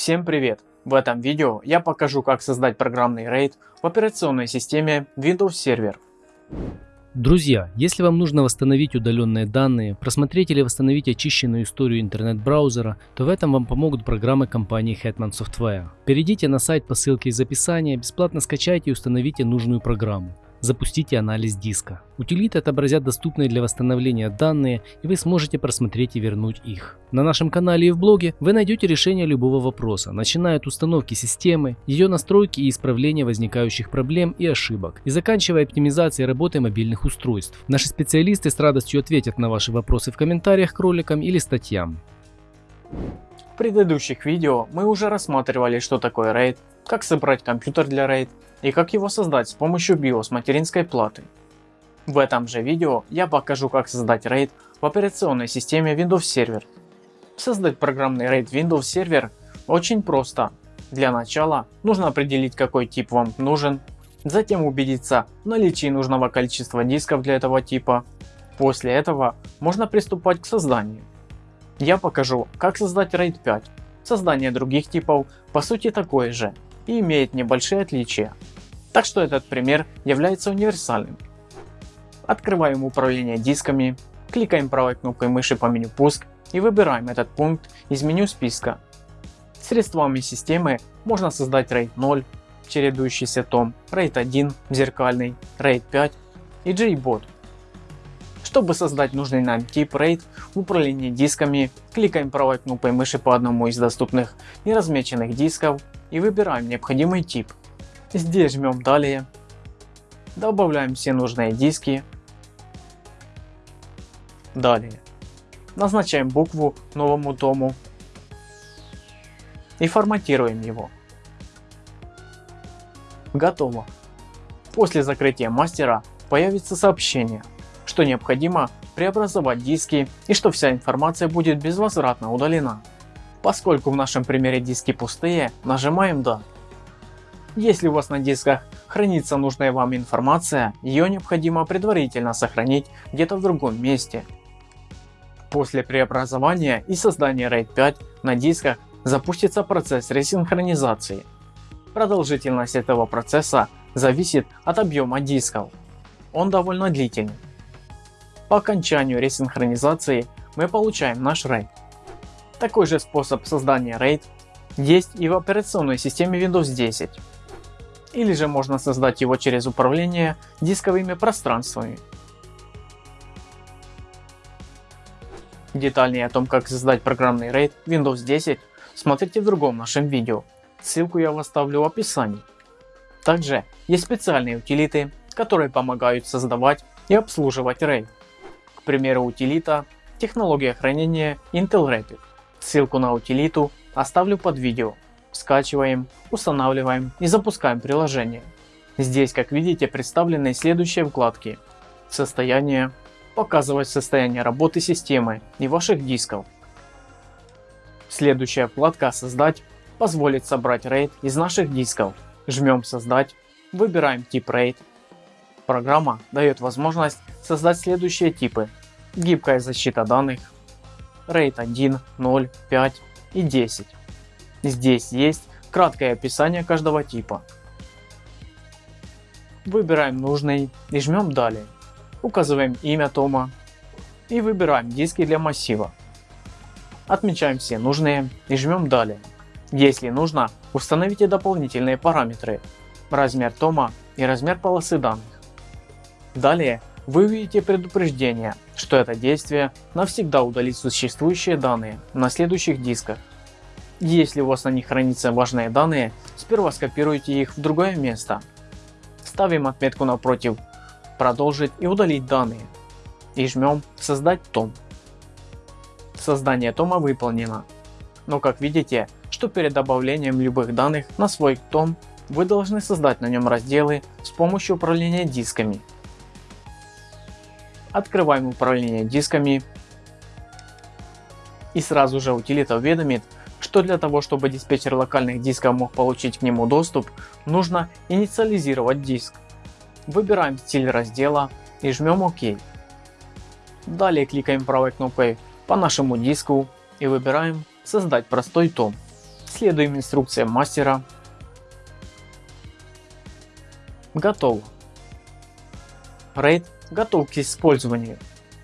Всем привет! В этом видео я покажу как создать программный RAID в операционной системе Windows Server. Друзья, если вам нужно восстановить удаленные данные, просмотреть или восстановить очищенную историю интернет-браузера, то в этом вам помогут программы компании Hetman Software. Перейдите на сайт по ссылке из описания, бесплатно скачайте и установите нужную программу. Запустите анализ диска. Утилиты отобразят доступные для восстановления данные и вы сможете просмотреть и вернуть их. На нашем канале и в блоге вы найдете решение любого вопроса, начиная от установки системы, ее настройки и исправления возникающих проблем и ошибок, и заканчивая оптимизацией работы мобильных устройств. Наши специалисты с радостью ответят на ваши вопросы в комментариях к роликам или статьям. Предыдущих видео мы уже рассматривали что такое RAID, как собрать компьютер для RAID, и как его создать с помощью BIOS материнской платы. В этом же видео я покажу как создать RAID в операционной системе Windows Server. Создать программный RAID Windows Server очень просто. Для начала нужно определить какой тип вам нужен, затем убедиться в наличии нужного количества дисков для этого типа. После этого можно приступать к созданию. Я покажу как создать RAID 5. Создание других типов по сути такое же и имеет небольшие отличия. Так что этот пример является универсальным. Открываем управление дисками, кликаем правой кнопкой мыши по меню пуск и выбираем этот пункт из меню списка. Средствами системы можно создать RAID 0, чередующийся том, RAID 1, зеркальный, RAID 5 и JBOT. Чтобы создать нужный нам тип RAID в управлении дисками, кликаем правой кнопкой мыши по одному из доступных неразмеченных дисков и выбираем необходимый тип. Здесь жмем далее. Добавляем все нужные диски. Далее. Назначаем букву новому тому и форматируем его. Готово. После закрытия мастера появится сообщение, что необходимо преобразовать диски и что вся информация будет безвозвратно удалена. Поскольку в нашем примере диски пустые, нажимаем «Да». Если у вас на дисках хранится нужная вам информация, ее необходимо предварительно сохранить где-то в другом месте. После преобразования и создания RAID 5 на дисках запустится процесс ресинхронизации. Продолжительность этого процесса зависит от объема дисков. Он довольно длительный. По окончанию ресинхронизации мы получаем наш RAID. Такой же способ создания RAID есть и в операционной системе Windows 10 или же можно создать его через управление дисковыми пространствами. Детальнее о том как создать программный RAID Windows 10 смотрите в другом нашем видео, ссылку я оставлю в описании. Также есть специальные утилиты, которые помогают создавать и обслуживать RAID. К примеру утилита технология хранения Intel Rapid. Ссылку на утилиту оставлю под видео скачиваем, устанавливаем и запускаем приложение. Здесь как видите представлены следующие вкладки. Состояние, показывать состояние работы системы и ваших дисков. Следующая вкладка создать позволит собрать RAID из наших дисков. Жмем создать, выбираем тип RAID. Программа дает возможность создать следующие типы. Гибкая защита данных, RAID 1, 0, 5 и 10. Здесь есть краткое описание каждого типа. Выбираем нужный и жмем далее. Указываем имя тома и выбираем диски для массива. Отмечаем все нужные и жмем далее. Если нужно, установите дополнительные параметры, размер тома и размер полосы данных. Далее вы увидите предупреждение, что это действие навсегда удалит существующие данные на следующих дисках. Если у вас на них хранятся важные данные, сперва скопируйте их в другое место. Ставим отметку напротив «Продолжить и удалить данные» и жмем «Создать том». Создание тома выполнено. Но как видите, что перед добавлением любых данных на свой том вы должны создать на нем разделы с помощью управления дисками. Открываем управление дисками и сразу же утилита уведомит, что для того, чтобы диспетчер локальных дисков мог получить к нему доступ, нужно инициализировать диск. Выбираем стиль раздела и жмем ОК. Далее кликаем правой кнопкой по нашему диску и выбираем создать простой том. следуем инструкциям мастера. Готово. RAID готов к использованию.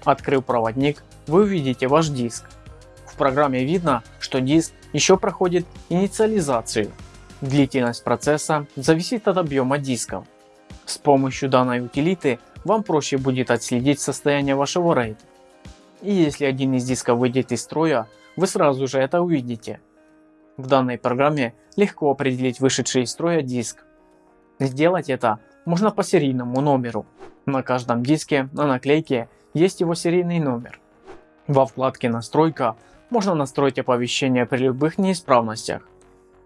Открыв проводник, вы увидите ваш диск. В программе видно, что диск еще проходит инициализацию. Длительность процесса зависит от объема дисков. С помощью данной утилиты вам проще будет отследить состояние вашего RAID. И если один из дисков выйдет из строя, вы сразу же это увидите. В данной программе легко определить вышедший из строя диск. Сделать это можно по серийному номеру. На каждом диске на наклейке есть его серийный номер. Во вкладке настройка можно настроить оповещение при любых неисправностях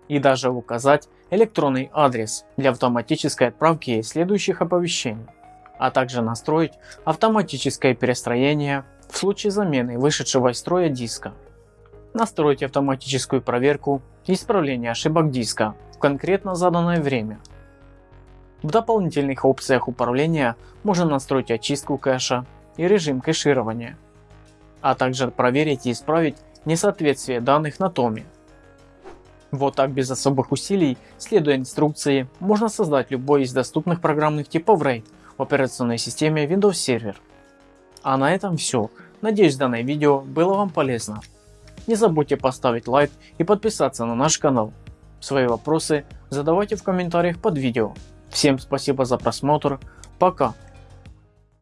и даже указать электронный адрес для автоматической отправки следующих оповещений, а также настроить автоматическое перестроение в случае замены вышедшего из строя диска. Настроить автоматическую проверку и исправление ошибок диска в конкретно заданное время. В дополнительных опциях управления можно настроить очистку кэша и режим кэширования, а также проверить и исправить несоответствие данных на томе. Вот так без особых усилий, следуя инструкции, можно создать любой из доступных программных типов RAID в операционной системе Windows Server. А на этом все. Надеюсь данное видео было вам полезно. Не забудьте поставить лайк и подписаться на наш канал. Свои вопросы задавайте в комментариях под видео. Всем спасибо за просмотр. Пока.